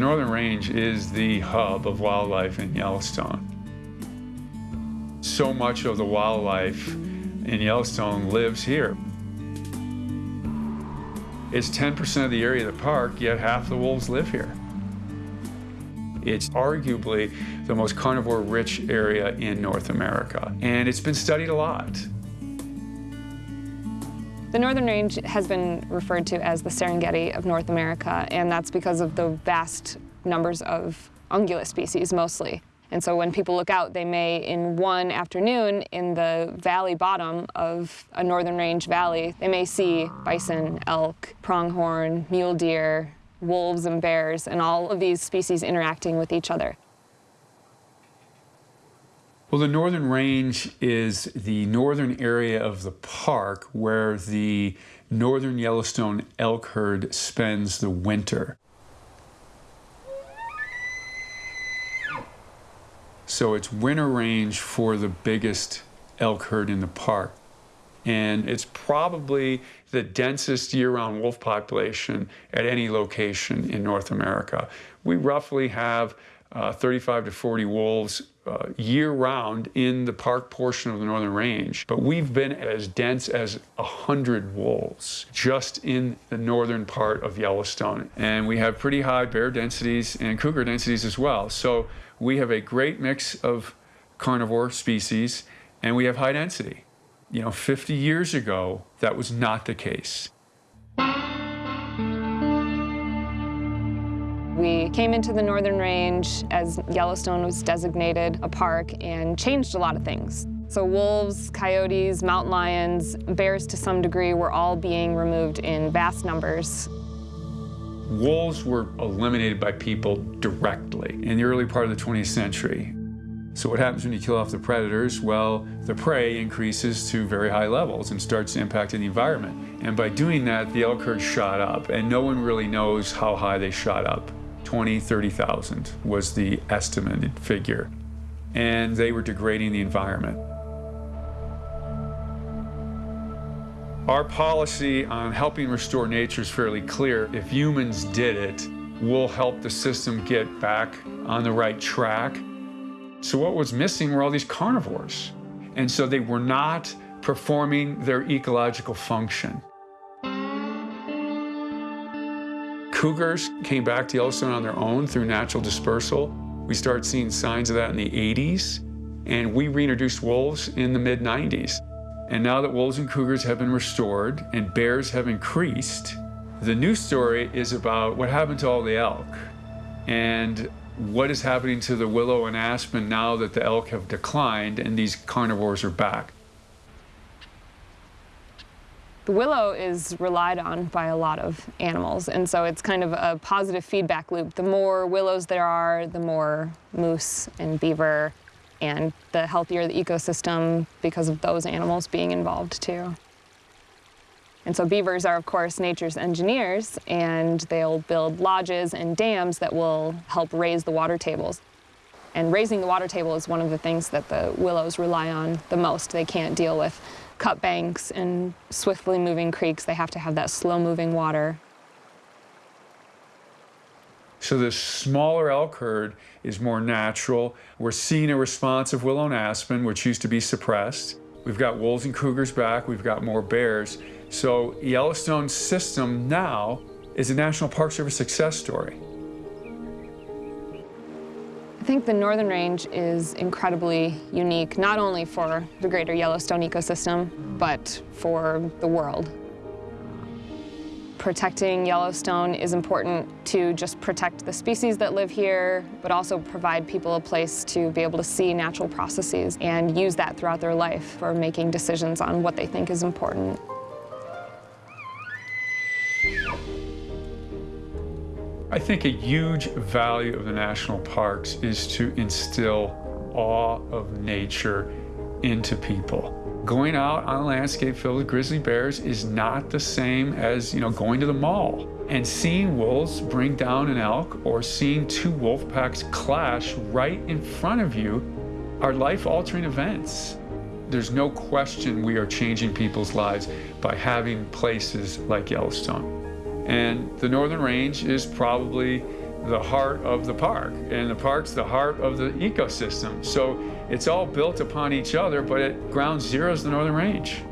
The Northern Range is the hub of wildlife in Yellowstone. So much of the wildlife in Yellowstone lives here. It's 10% of the area of the park, yet half the wolves live here. It's arguably the most carnivore-rich area in North America, and it's been studied a lot. The Northern Range has been referred to as the Serengeti of North America, and that's because of the vast numbers of ungulate species, mostly. And so when people look out, they may, in one afternoon, in the valley bottom of a northern range valley, they may see bison, elk, pronghorn, mule deer, wolves and bears, and all of these species interacting with each other. Well, the northern range is the northern area of the park where the northern Yellowstone elk herd spends the winter. So it's winter range for the biggest elk herd in the park. And it's probably the densest year-round wolf population at any location in North America. We roughly have uh, 35 to 40 wolves uh, year-round in the park portion of the Northern Range, but we've been as dense as 100 wolves just in the northern part of Yellowstone. And we have pretty high bear densities and cougar densities as well. So we have a great mix of carnivore species and we have high density. You know, 50 years ago, that was not the case. We came into the Northern Range as Yellowstone was designated a park and changed a lot of things. So wolves, coyotes, mountain lions, bears to some degree were all being removed in vast numbers. Wolves were eliminated by people directly in the early part of the 20th century. So what happens when you kill off the predators? Well, the prey increases to very high levels and starts impacting the environment. And by doing that, the elk herd shot up, and no one really knows how high they shot up. 20, 30,000 was the estimated figure. And they were degrading the environment. Our policy on helping restore nature is fairly clear. If humans did it, we'll help the system get back on the right track. So what was missing were all these carnivores. And so they were not performing their ecological function. Cougars came back to Yellowstone on their own through natural dispersal. We started seeing signs of that in the 80s, and we reintroduced wolves in the mid-90s. And now that wolves and cougars have been restored and bears have increased, the new story is about what happened to all the elk and what is happening to the willow and aspen now that the elk have declined and these carnivores are back. The willow is relied on by a lot of animals, and so it's kind of a positive feedback loop. The more willows there are, the more moose and beaver and the healthier the ecosystem because of those animals being involved too. And so beavers are, of course, nature's engineers, and they'll build lodges and dams that will help raise the water tables. And raising the water table is one of the things that the willows rely on the most. They can't deal with cut banks and swiftly moving creeks. They have to have that slow-moving water so the smaller elk herd is more natural. We're seeing a response of willow and aspen, which used to be suppressed. We've got wolves and cougars back. We've got more bears. So Yellowstone's system now is a National Park Service success story. I think the Northern Range is incredibly unique, not only for the greater Yellowstone ecosystem, but for the world protecting Yellowstone is important to just protect the species that live here, but also provide people a place to be able to see natural processes and use that throughout their life for making decisions on what they think is important. I think a huge value of the national parks is to instill awe of nature into people. Going out on a landscape filled with grizzly bears is not the same as, you know, going to the mall. And seeing wolves bring down an elk or seeing two wolf packs clash right in front of you are life-altering events. There's no question we are changing people's lives by having places like Yellowstone. And the Northern Range is probably the heart of the park, and the park's the heart of the ecosystem. So it's all built upon each other, but at ground zero is the Northern Range.